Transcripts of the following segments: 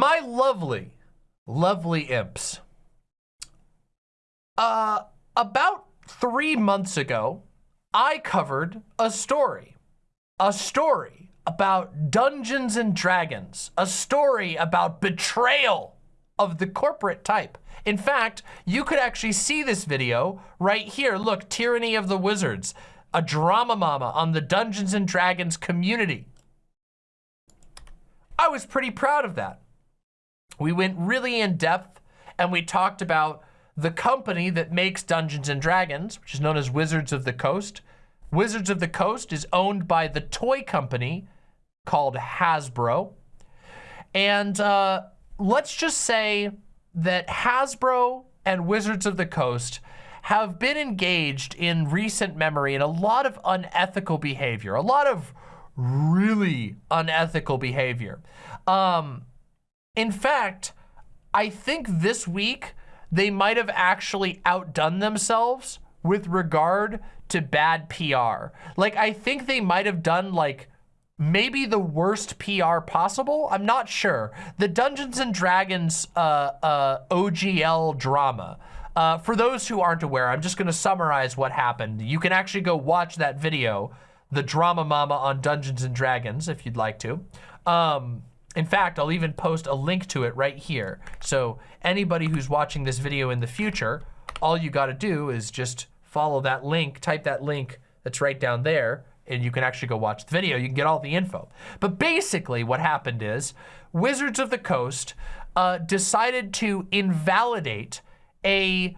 My lovely, lovely imps. Uh, about three months ago, I covered a story. A story about Dungeons and Dragons. A story about betrayal of the corporate type. In fact, you could actually see this video right here. Look, Tyranny of the Wizards, a drama mama on the Dungeons and Dragons community. I was pretty proud of that. We went really in depth and we talked about the company that makes Dungeons and Dragons, which is known as Wizards of the Coast. Wizards of the Coast is owned by the toy company called Hasbro. And uh, let's just say that Hasbro and Wizards of the Coast have been engaged in recent memory in a lot of unethical behavior, a lot of really unethical behavior. Um, in fact, I think this week they might have actually outdone themselves with regard to bad PR. Like, I think they might have done like maybe the worst PR possible. I'm not sure. The Dungeons and Dragons uh, uh, OGL drama. Uh, for those who aren't aware, I'm just going to summarize what happened. You can actually go watch that video, the drama mama on Dungeons and Dragons, if you'd like to. Um, in fact, I'll even post a link to it right here. So anybody who's watching this video in the future, all you got to do is just follow that link, type that link that's right down there, and you can actually go watch the video. You can get all the info. But basically what happened is Wizards of the Coast uh, decided to invalidate a,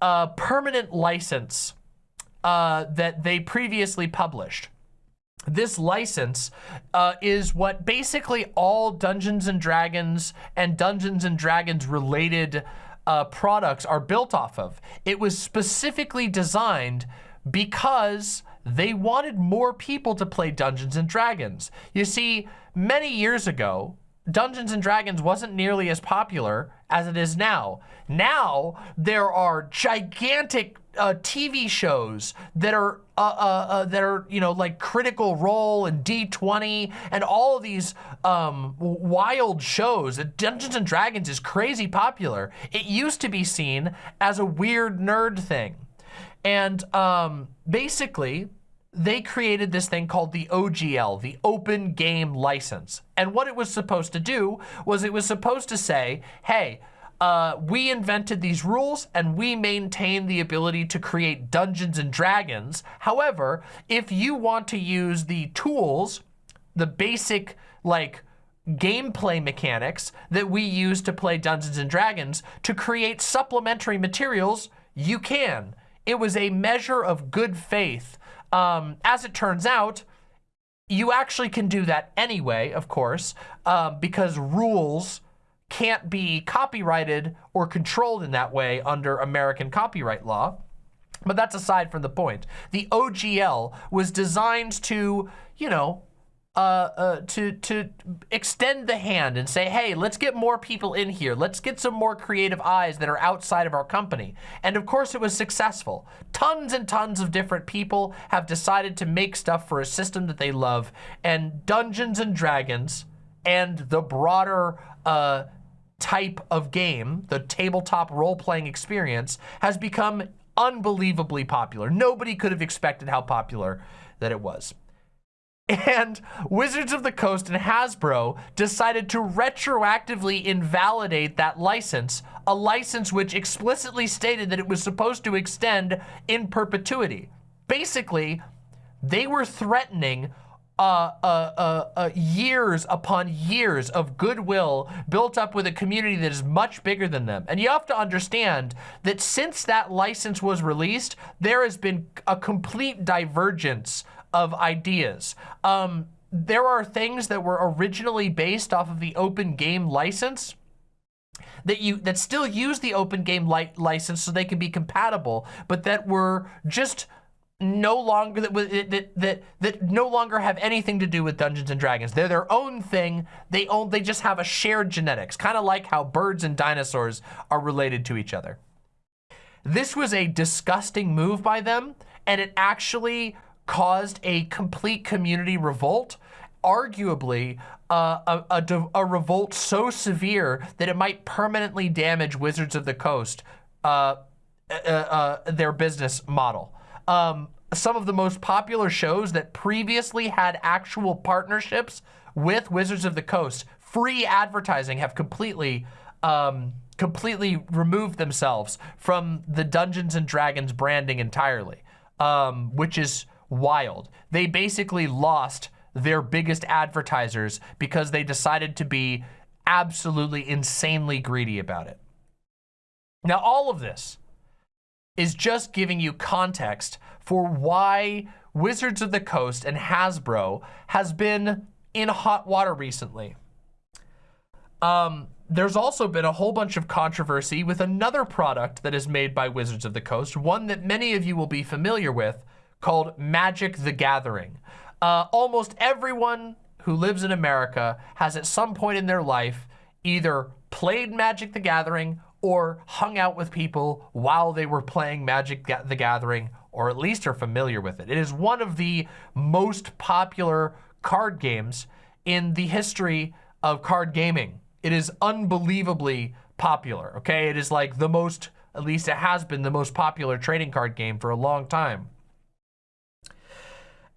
a permanent license uh, that they previously published. This license uh, is what basically all Dungeons and Dragons and Dungeons and Dragons related uh, products are built off of. It was specifically designed because they wanted more people to play Dungeons and Dragons. You see, many years ago, Dungeons and Dragons wasn't nearly as popular as it is now. Now, there are gigantic uh, TV shows that are uh, uh, uh, that are you know like Critical Role and D20 and all of these um, wild shows. Dungeons and Dragons is crazy popular. It used to be seen as a weird nerd thing. And um, basically, they created this thing called the OGL, the Open Game License. And what it was supposed to do was it was supposed to say, hey, uh, we invented these rules and we maintain the ability to create Dungeons and Dragons. However, if you want to use the tools, the basic like gameplay mechanics that we use to play Dungeons and Dragons to create supplementary materials, you can. It was a measure of good faith. Um, as it turns out, you actually can do that anyway, of course, uh, because rules can't be copyrighted or controlled in that way under American copyright law. But that's aside from the point. The OGL was designed to, you know, uh, uh, to to extend the hand and say, hey, let's get more people in here. Let's get some more creative eyes that are outside of our company. And of course, it was successful. Tons and tons of different people have decided to make stuff for a system that they love. And Dungeons and Dragons and the broader uh, type of game, the tabletop role-playing experience, has become unbelievably popular. Nobody could have expected how popular that it was. And Wizards of the Coast and Hasbro decided to retroactively invalidate that license, a license which explicitly stated that it was supposed to extend in perpetuity. Basically, they were threatening uh, uh, uh, uh, years upon years of goodwill built up with a community that is much bigger than them. And you have to understand that since that license was released, there has been a complete divergence of ideas. Um, there are things that were originally based off of the open game license that you that still use the open game li license so they can be compatible, but that were just no longer that, that that that no longer have anything to do with Dungeons and Dragons. They're their own thing. They own they just have a shared genetics, kind of like how birds and dinosaurs are related to each other. This was a disgusting move by them, and it actually caused a complete community revolt arguably uh, a, a, a, revolt so severe that it might permanently damage Wizards of the Coast, uh, uh, uh, their business model. Um, some of the most popular shows that previously had actual partnerships with Wizards of the Coast, free advertising have completely um, completely removed themselves from the Dungeons and Dragons branding entirely, um, which is wild. They basically lost their biggest advertisers because they decided to be absolutely insanely greedy about it. Now, all of this is just giving you context for why Wizards of the Coast and Hasbro has been in hot water recently. Um, there's also been a whole bunch of controversy with another product that is made by Wizards of the Coast, one that many of you will be familiar with, called Magic the Gathering. Uh, almost everyone who lives in America has at some point in their life either played Magic the Gathering or hung out with people while they were playing Magic the Gathering, or at least are familiar with it. It is one of the most popular card games in the history of card gaming. It is unbelievably popular, okay? It is like the most, at least it has been the most popular trading card game for a long time.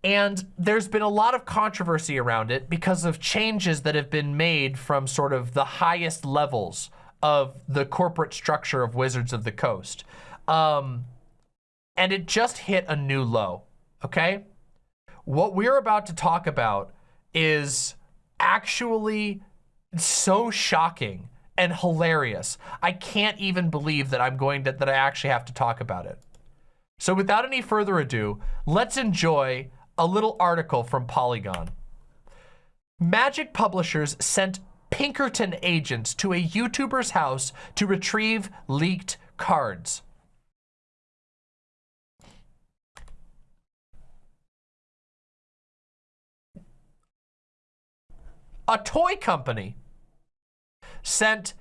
And there's been a lot of controversy around it because of changes that have been made from sort of the highest levels of the corporate structure of Wizards of the Coast. Um, and it just hit a new low, okay? What we're about to talk about is actually so shocking and hilarious. I can't even believe that I'm going to, that I actually have to talk about it. So without any further ado, let's enjoy a little article from Polygon. Magic publishers sent Pinkerton agents to a YouTuber's house to retrieve leaked cards. A toy company sent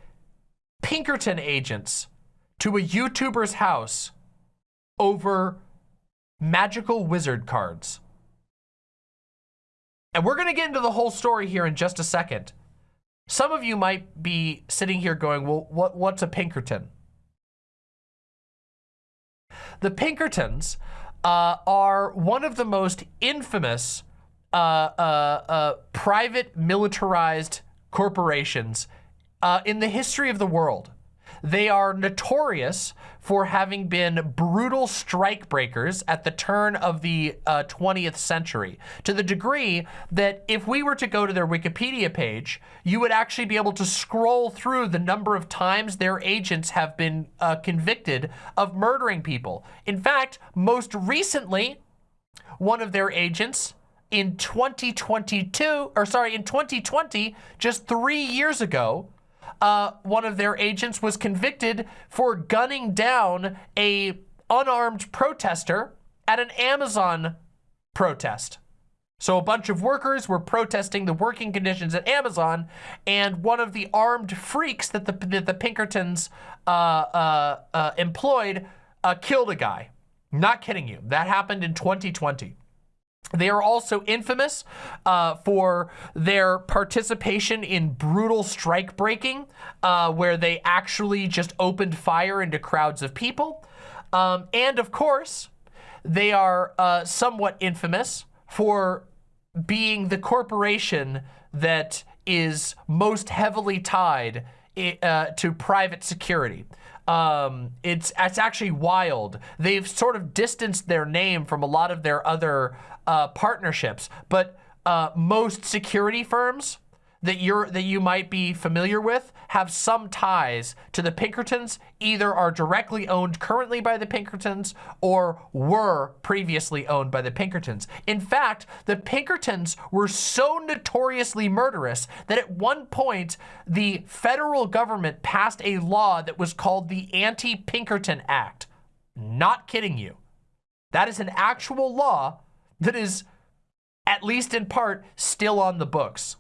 Pinkerton agents to a YouTuber's house over magical wizard cards. And we're going to get into the whole story here in just a second. Some of you might be sitting here going, well, what, what's a Pinkerton? The Pinkertons uh, are one of the most infamous uh, uh, uh private militarized corporations uh, in the history of the world. They are notorious for having been brutal strikebreakers at the turn of the uh, 20th century, to the degree that if we were to go to their Wikipedia page, you would actually be able to scroll through the number of times their agents have been uh, convicted of murdering people. In fact, most recently, one of their agents in 2022, or sorry, in 2020, just three years ago, uh, one of their agents was convicted for gunning down a unarmed protester at an Amazon protest. So a bunch of workers were protesting the working conditions at Amazon, and one of the armed freaks that the, that the Pinkertons uh, uh, uh employed uh, killed a guy. Not kidding you. That happened in 2020. They are also infamous uh, for their participation in brutal strike breaking, uh, where they actually just opened fire into crowds of people. Um, and of course, they are uh, somewhat infamous for being the corporation that is most heavily tied uh, to private security. Um, it's, it's actually wild. They've sort of distanced their name from a lot of their other uh, partnerships, but uh, most security firms that you're that you might be familiar with have some ties to the Pinkertons, either are directly owned currently by the Pinkertons or were previously owned by the Pinkertons. In fact, the Pinkertons were so notoriously murderous that at one point the federal government passed a law that was called the Anti-Pinkerton Act. Not kidding you. That is an actual law that is, at least in part, still on the books.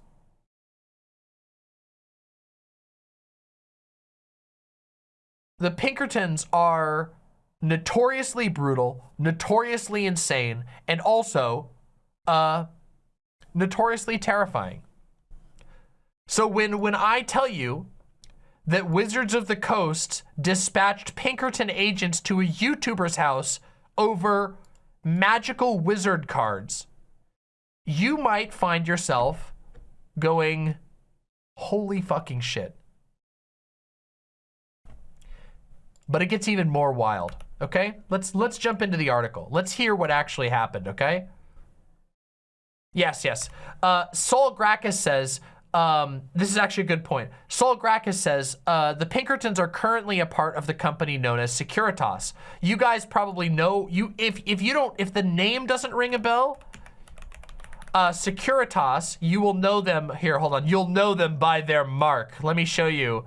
The Pinkertons are notoriously brutal, notoriously insane, and also uh, notoriously terrifying. So when, when I tell you that Wizards of the Coast dispatched Pinkerton agents to a YouTuber's house over magical wizard cards, you might find yourself going, holy fucking shit. But it gets even more wild, okay? Let's let's jump into the article. Let's hear what actually happened, okay? Yes, yes. Uh, Saul Gracchus says, um, this is actually a good point. Saul Gracchus says, uh, the Pinkertons are currently a part of the company known as Securitas. You guys probably know, you if, if you don't, if the name doesn't ring a bell, uh, Securitas, you will know them, here, hold on, you'll know them by their mark. Let me show you.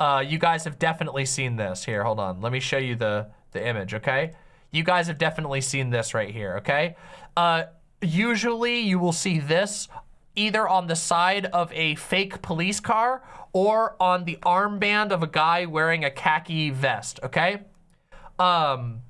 Uh, you guys have definitely seen this. Here, hold on. Let me show you the, the image, okay? You guys have definitely seen this right here, okay? Uh, usually you will see this either on the side of a fake police car or on the armband of a guy wearing a khaki vest, okay? Um,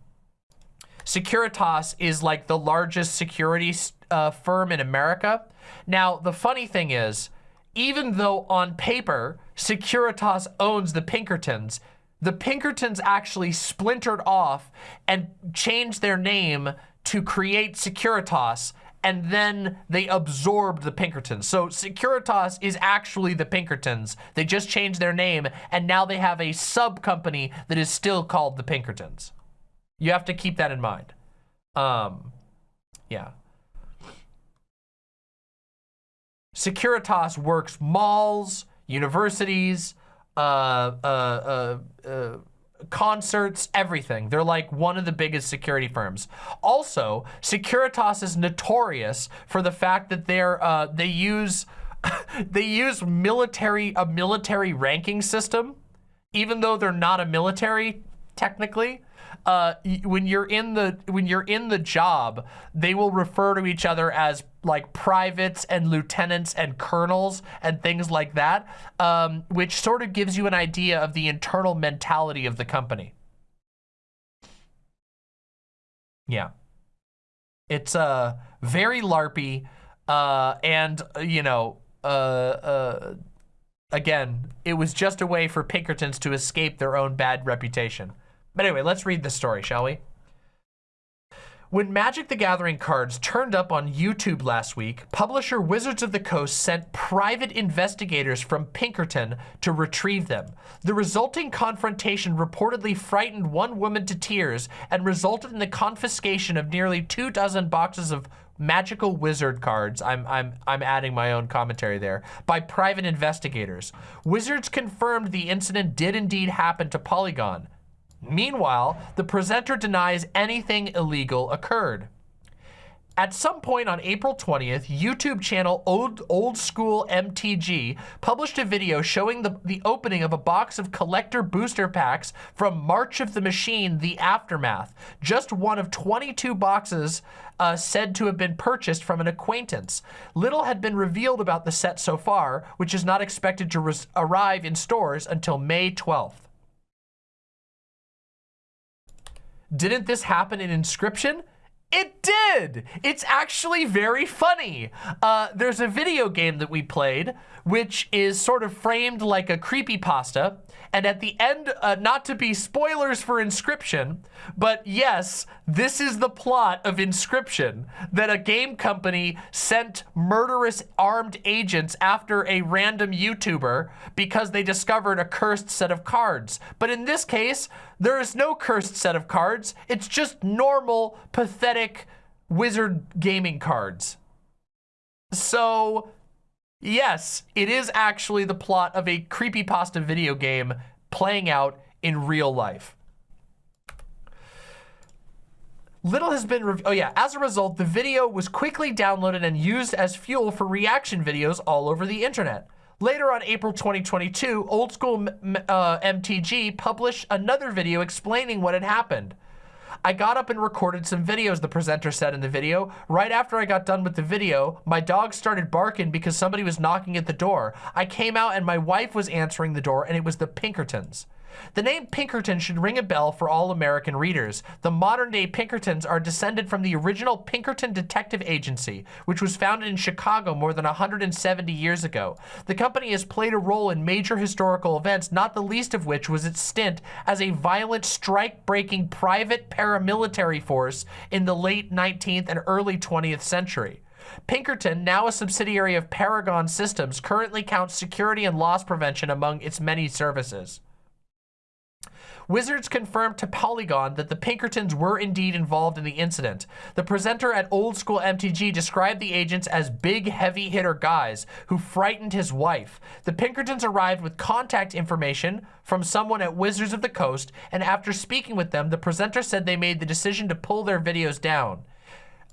Securitas is like the largest security uh, firm in America. Now, the funny thing is, even though on paper, Securitas owns the Pinkertons, the Pinkertons actually splintered off and changed their name to create Securitas and then they absorbed the Pinkertons. So Securitas is actually the Pinkertons. They just changed their name and now they have a sub company that is still called the Pinkertons. You have to keep that in mind. Um, yeah. Securitas works malls, universities, uh, uh, uh, uh concerts, everything. They're like one of the biggest security firms. Also, Securitas is notorious for the fact that they're uh, they use they use military a military ranking system, even though they're not a military technically uh, when you're in the when you're in the job, they will refer to each other as like privates and lieutenants and colonels and things like that, um, which sort of gives you an idea of the internal mentality of the company. Yeah. It's uh, very LARPy, uh, and, you know, uh, uh, again, it was just a way for Pinkertons to escape their own bad reputation. But anyway, let's read the story, shall we? When Magic the Gathering cards turned up on YouTube last week, publisher Wizards of the Coast sent private investigators from Pinkerton to retrieve them. The resulting confrontation reportedly frightened one woman to tears and resulted in the confiscation of nearly two dozen boxes of magical wizard cards, I'm, I'm, I'm adding my own commentary there, by private investigators. Wizards confirmed the incident did indeed happen to Polygon. Meanwhile, the presenter denies anything illegal occurred. At some point on April 20th, YouTube channel Old, Old School MTG published a video showing the, the opening of a box of collector booster packs from March of the Machine, The Aftermath. Just one of 22 boxes uh, said to have been purchased from an acquaintance. Little had been revealed about the set so far, which is not expected to arrive in stores until May 12th. Didn't this happen in Inscryption? It did! It's actually very funny. Uh, there's a video game that we played, which is sort of framed like a creepy pasta. And at the end, uh, not to be spoilers for Inscryption, but yes, this is the plot of Inscryption, that a game company sent murderous armed agents after a random YouTuber because they discovered a cursed set of cards. But in this case, there is no cursed set of cards. It's just normal, pathetic wizard gaming cards. So Yes, it is actually the plot of a creepypasta video game playing out in real life. Little has been, oh yeah, as a result, the video was quickly downloaded and used as fuel for reaction videos all over the internet. Later on April 2022, Old School uh, MTG published another video explaining what had happened. I got up and recorded some videos, the presenter said in the video. Right after I got done with the video, my dog started barking because somebody was knocking at the door. I came out and my wife was answering the door and it was the Pinkertons. The name Pinkerton should ring a bell for all American readers. The modern-day Pinkertons are descended from the original Pinkerton Detective Agency, which was founded in Chicago more than 170 years ago. The company has played a role in major historical events, not the least of which was its stint as a violent strike-breaking private paramilitary force in the late 19th and early 20th century. Pinkerton, now a subsidiary of Paragon Systems, currently counts security and loss prevention among its many services. Wizards confirmed to Polygon that the Pinkertons were indeed involved in the incident. The presenter at Old School MTG described the agents as big, heavy hitter guys who frightened his wife. The Pinkertons arrived with contact information from someone at Wizards of the Coast, and after speaking with them, the presenter said they made the decision to pull their videos down.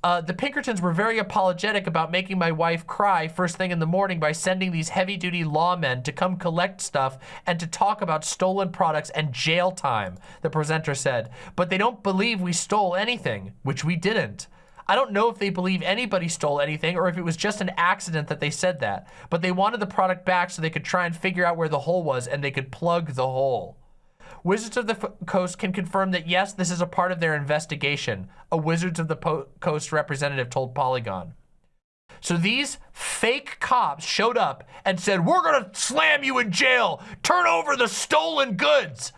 Uh, the Pinkertons were very apologetic about making my wife cry first thing in the morning by sending these heavy-duty lawmen to come collect stuff and to talk about stolen products and jail time, the presenter said. But they don't believe we stole anything, which we didn't. I don't know if they believe anybody stole anything or if it was just an accident that they said that, but they wanted the product back so they could try and figure out where the hole was and they could plug the hole. Wizards of the Coast can confirm that yes, this is a part of their investigation, a Wizards of the po Coast representative told Polygon. So these fake cops showed up and said, we're gonna slam you in jail, turn over the stolen goods.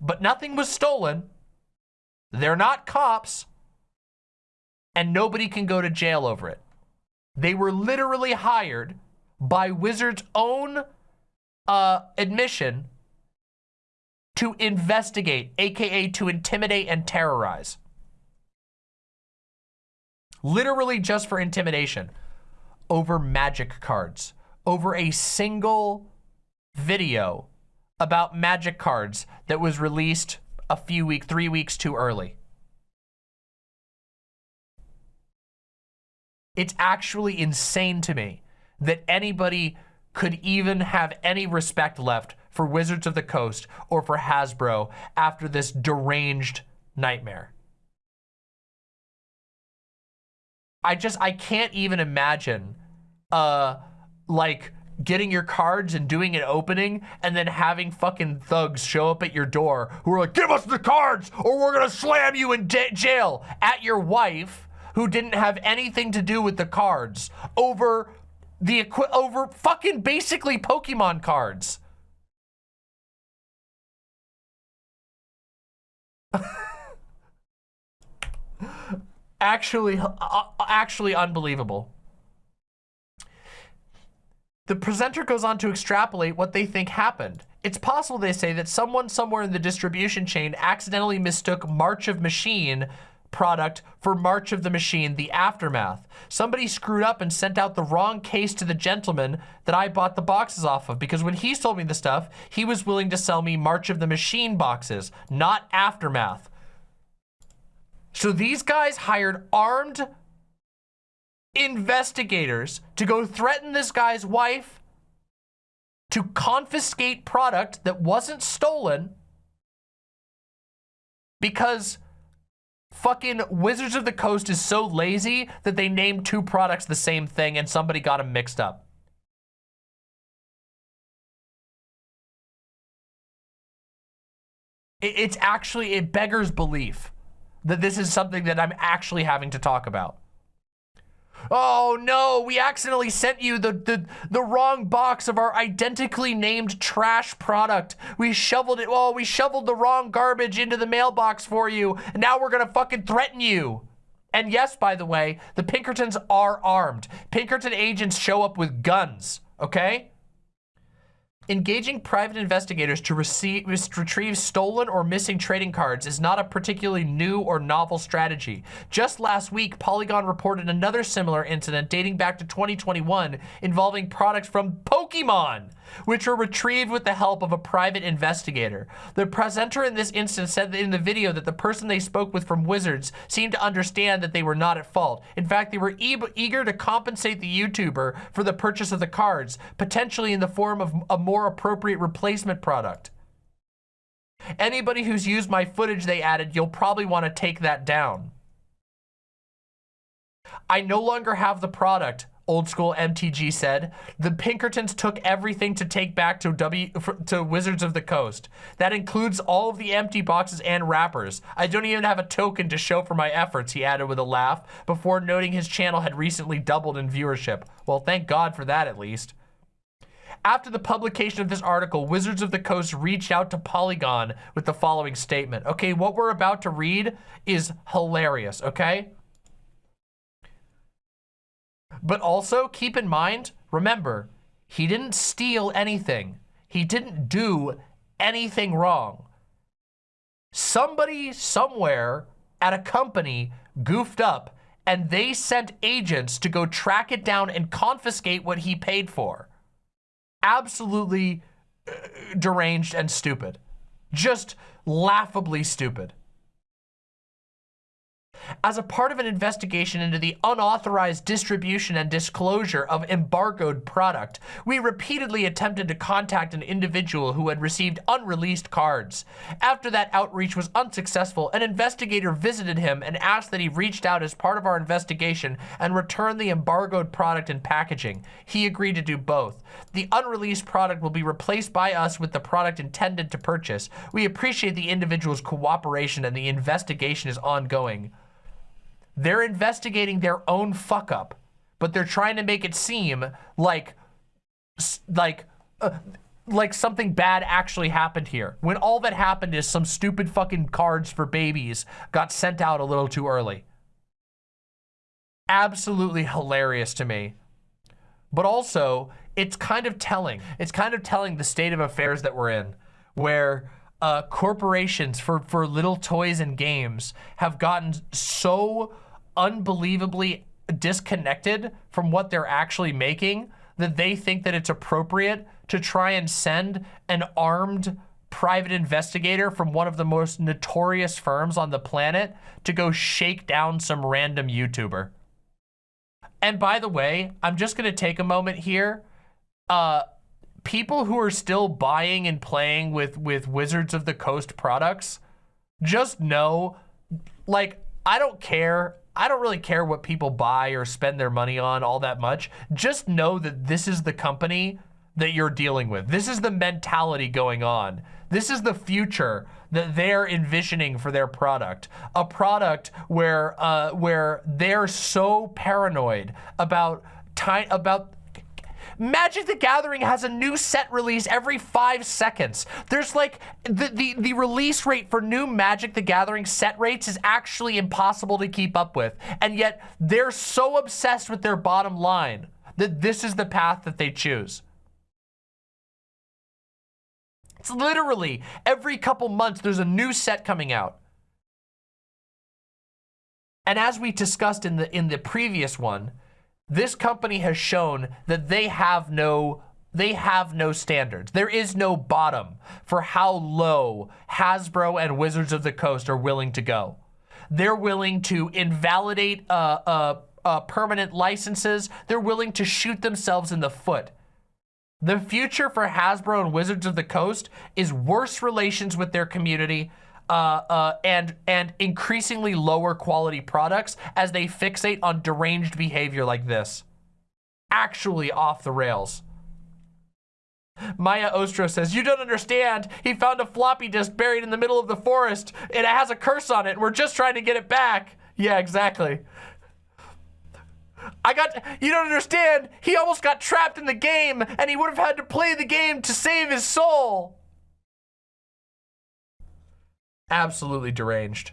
But nothing was stolen. They're not cops. And nobody can go to jail over it. They were literally hired by Wizards' own uh, admission to investigate, AKA to intimidate and terrorize. Literally just for intimidation over magic cards, over a single video about magic cards that was released a few weeks, three weeks too early. It's actually insane to me that anybody could even have any respect left for Wizards of the Coast or for Hasbro after this deranged nightmare. I just, I can't even imagine, uh, like, getting your cards and doing an opening and then having fucking thugs show up at your door who are like, give us the cards or we're gonna slam you in jail at your wife who didn't have anything to do with the cards over the over fucking basically Pokemon cards. actually, uh, uh, actually unbelievable. The presenter goes on to extrapolate what they think happened. It's possible, they say, that someone somewhere in the distribution chain accidentally mistook March of Machine product for March of the Machine, the aftermath. Somebody screwed up and sent out the wrong case to the gentleman that I bought the boxes off of because when he sold me the stuff, he was willing to sell me March of the Machine boxes, not aftermath. So these guys hired armed investigators to go threaten this guy's wife to confiscate product that wasn't stolen because fucking Wizards of the Coast is so lazy that they named two products the same thing and somebody got them mixed up. It's actually, it beggars belief that this is something that I'm actually having to talk about. Oh no, we accidentally sent you the, the, the wrong box of our identically named trash product. We shoveled it, oh, we shoveled the wrong garbage into the mailbox for you. And now we're gonna fucking threaten you. And yes, by the way, the Pinkertons are armed. Pinkerton agents show up with guns, okay? Engaging private investigators to receive, retrieve stolen or missing trading cards is not a particularly new or novel strategy. Just last week, Polygon reported another similar incident dating back to 2021 involving products from Pokemon which were retrieved with the help of a private investigator. The presenter in this instance said in the video that the person they spoke with from Wizards seemed to understand that they were not at fault. In fact, they were e eager to compensate the YouTuber for the purchase of the cards, potentially in the form of a more appropriate replacement product. Anybody who's used my footage, they added, you'll probably want to take that down. I no longer have the product Old School MTG said, the Pinkertons took everything to take back to W to Wizards of the Coast. That includes all of the empty boxes and wrappers. I don't even have a token to show for my efforts, he added with a laugh, before noting his channel had recently doubled in viewership. Well, thank God for that at least. After the publication of this article, Wizards of the Coast reached out to Polygon with the following statement. Okay, what we're about to read is hilarious, okay? But also keep in mind, remember, he didn't steal anything. He didn't do anything wrong. Somebody somewhere at a company goofed up and they sent agents to go track it down and confiscate what he paid for. Absolutely uh, deranged and stupid. Just laughably stupid as a part of an investigation into the unauthorized distribution and disclosure of embargoed product, we repeatedly attempted to contact an individual who had received unreleased cards. After that outreach was unsuccessful, an investigator visited him and asked that he reached out as part of our investigation and return the embargoed product and packaging. He agreed to do both. The unreleased product will be replaced by us with the product intended to purchase. We appreciate the individual's cooperation and the investigation is ongoing. They're investigating their own fuck up, but they're trying to make it seem like, like, uh, like something bad actually happened here. When all that happened is some stupid fucking cards for babies got sent out a little too early. Absolutely hilarious to me. But also, it's kind of telling. It's kind of telling the state of affairs that we're in, where uh, corporations for, for little toys and games have gotten so unbelievably disconnected from what they're actually making that they think that it's appropriate to try and send an armed private investigator from one of the most notorious firms on the planet to go shake down some random YouTuber. And by the way, I'm just going to take a moment here. Uh, people who are still buying and playing with, with Wizards of the Coast products, just know, like, I don't care I don't really care what people buy or spend their money on all that much. Just know that this is the company that you're dealing with. This is the mentality going on. This is the future that they're envisioning for their product. A product where uh, where they're so paranoid about time about Magic the Gathering has a new set release every five seconds. There's like, the, the, the release rate for new Magic the Gathering set rates is actually impossible to keep up with. And yet they're so obsessed with their bottom line that this is the path that they choose. It's literally every couple months there's a new set coming out. And as we discussed in the in the previous one, this company has shown that they have no they have no standards. There is no bottom for how low Hasbro and Wizards of the Coast are willing to go. They're willing to invalidate uh, uh, uh, permanent licenses. They're willing to shoot themselves in the foot. The future for Hasbro and Wizards of the Coast is worse relations with their community, uh, uh, and and increasingly lower quality products as they fixate on deranged behavior like this. Actually off the rails. Maya Ostro says, you don't understand. He found a floppy disk buried in the middle of the forest and it has a curse on it. We're just trying to get it back. Yeah, exactly. I got, you don't understand. He almost got trapped in the game and he would have had to play the game to save his soul absolutely deranged.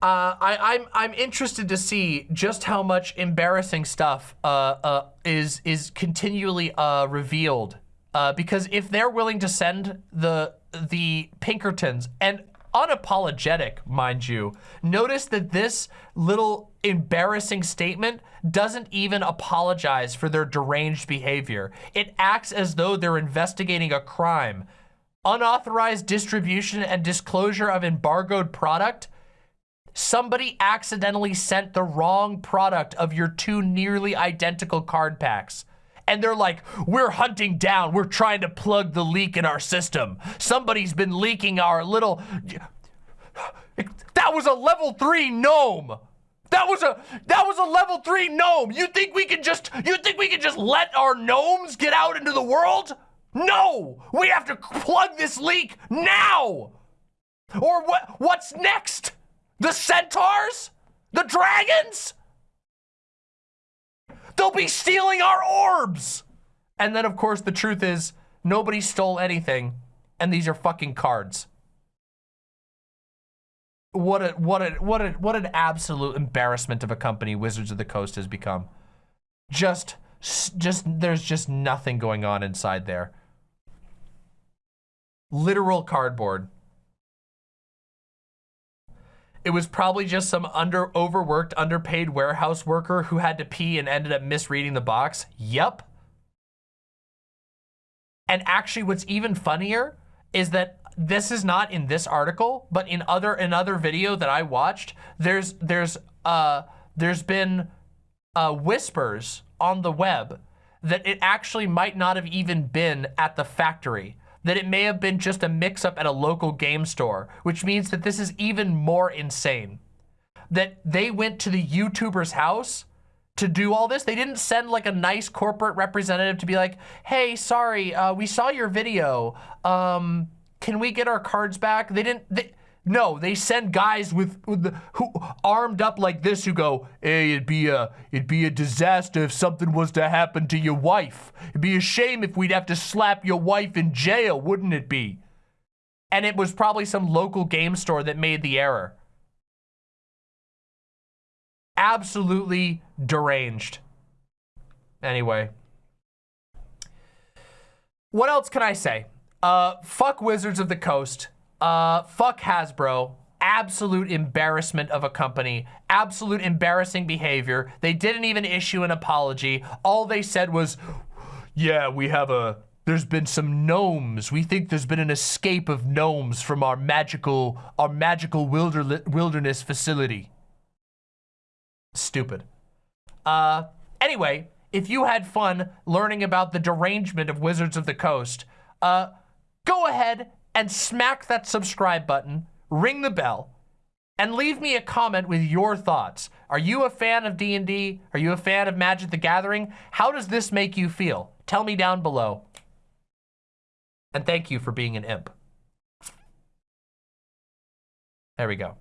Uh, I, I'm I'm interested to see just how much embarrassing stuff uh, uh, is is continually uh, revealed. Uh, because if they're willing to send the the Pinkertons and unapologetic, mind you, notice that this little embarrassing statement doesn't even apologize for their deranged behavior. It acts as though they're investigating a crime unauthorized distribution and disclosure of embargoed product, somebody accidentally sent the wrong product of your two nearly identical card packs. And they're like, we're hunting down, we're trying to plug the leak in our system. Somebody's been leaking our little... That was a level three gnome. That was a that was a level three gnome. You think we can just you think we can just let our gnomes get out into the world? No! We have to plug this leak now! Or what what's next? The centaurs? The dragons? They'll be stealing our orbs! And then of course the truth is nobody stole anything and these are fucking cards. What a what a what a what an absolute embarrassment of a company Wizards of the Coast has become. Just just there's just nothing going on inside there. Literal cardboard. It was probably just some under overworked, underpaid warehouse worker who had to pee and ended up misreading the box. Yep. And actually what's even funnier is that this is not in this article, but in other another video that I watched, there's there's uh there's been uh whispers on the web that it actually might not have even been at the factory that it may have been just a mix-up at a local game store, which means that this is even more insane. That they went to the YouTuber's house to do all this. They didn't send like a nice corporate representative to be like, hey, sorry, uh, we saw your video. Um, can we get our cards back? They didn't, they, no, they send guys with, with the, who armed up like this who go, hey, it'd be a it'd be a disaster if something was to happen to your wife. It'd be a shame if we'd have to slap your wife in jail, wouldn't it be? And it was probably some local game store that made the error. Absolutely deranged. Anyway. What else can I say? Uh, fuck Wizards of the Coast. Uh, fuck Hasbro. Absolute embarrassment of a company. Absolute embarrassing behavior. They didn't even issue an apology. All they said was, yeah, we have a, there's been some gnomes. We think there's been an escape of gnomes from our magical, our magical wilder, wilderness facility. Stupid. Uh, anyway, if you had fun learning about the derangement of Wizards of the Coast, uh, go ahead and smack that subscribe button, ring the bell, and leave me a comment with your thoughts. Are you a fan of D&D? Are you a fan of Magic the Gathering? How does this make you feel? Tell me down below. And thank you for being an imp. There we go.